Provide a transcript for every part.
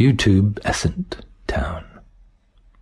YouTube Essent Town.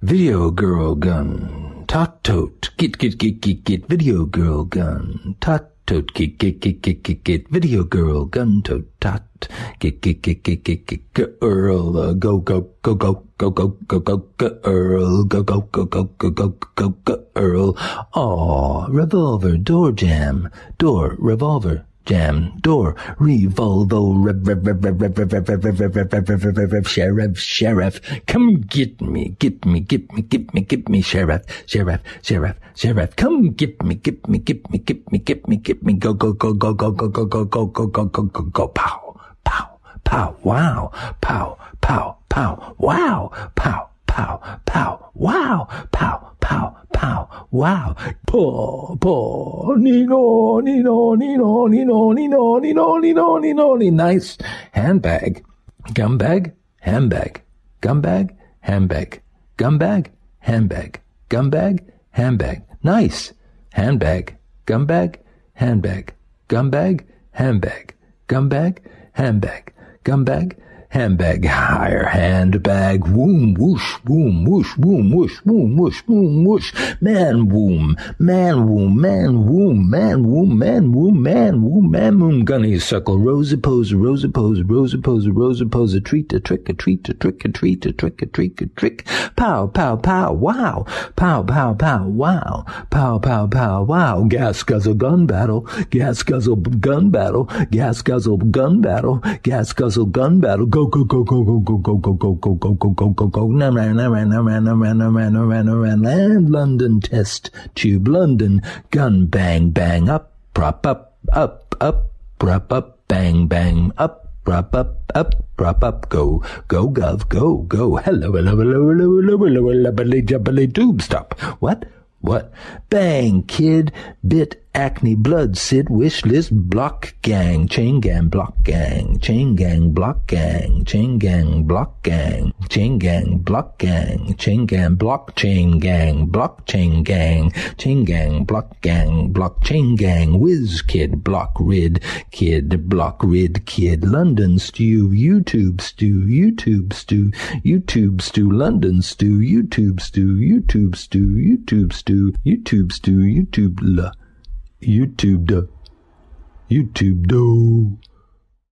Video girl gun. Tot tote. Get get get get get video girl gun. Tot tote. Get get get get get get video girl gun tote tot. Get get get get get get girl uh, go go go go go go go go girl go go go go go go go go girl. Aw, revolver door jam door revolver jam door revolvo rev rev rev rev rev rev rev rev rev rev rev rev rev rev sheriff sheriff come get me get me get me get me get me sheriff sheriff sheriff sheriff come get me get me get me get me get me get me go go go go go go go go go go go go go go pow pow pow wow pow pow pow wow pow pow pow wow. Paw paw nino nino nino nino nino nino nino nino nice. Handbag. Gumbag. Handbag. Gumbag. Handbag. Gumbag. Handbag. Gumbag. Handbag. Nice. Handbag. Gumbag. Handbag. Gumbag. Handbag. Gumbag. Handbag. Gumbag. handbag higher handbag woom whoosh woom whoosh woom whoosh woom whoosh woom whoosh. Man womb man womb man womb man womb man womb man womb man womb gunny suckle rosa pose rosa pose rosa pose rosa pose. A treat a trick a treat a trick a treat a trick a trick a trick. Pow pow pow wow. Pow pow pow wow. Pow pow pow wow. Gas guzzle gun battle. Gas guzzle gun battle. Gas guzzle gun battle. Gas guzzle gun battle go go go go go go go go go go go go go go go land London test tube London gun bang bang up prop up up up prop up bang bang up prop up up prop up go go gov go go hello hello hello hello hello hello hello hello jubbly tube stop what what bang kid bit acne blood sid wish list block gang chain gang block gang chain gang block gang chain gang block gang chain gang block gang chain gang block chain gang block chain gang chain gang block gang block chain gang whiz kid block rid kid block rid kid london stew youtube stew youtube stew youtube stew london stew youtube stew youtube stew youtube stew youtube stew youtube YouTube, YouTube.